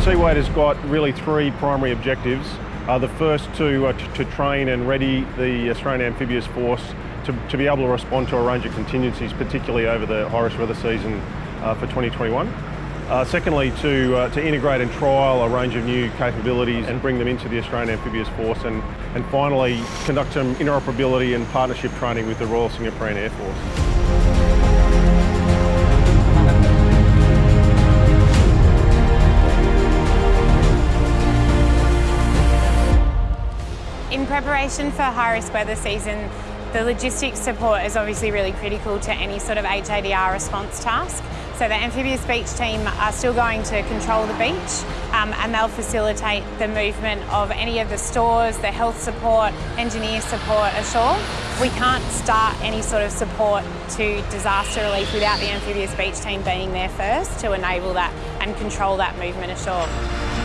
Seawade has got really three primary objectives. Uh, the first to, uh, to train and ready the Australian Amphibious Force to, to, be able to respond to a range of contingencies, particularly over the high-risk weather season uh, for 2021. Uh, secondly, to, uh, to integrate and trial a range of new capabilities and bring them into the Australian Amphibious Force. And, and finally, conduct some interoperability and partnership training with the Royal Singaporean Air Force. Preparation for high-risk weather season, the logistics support is obviously really critical to any sort of HADR response task. So the amphibious beach team are still going to control the beach um, and they'll facilitate the movement of any of the stores, the health support, engineer support ashore. We can't start any sort of support to disaster relief without the amphibious beach team being there first to enable that and control that movement ashore.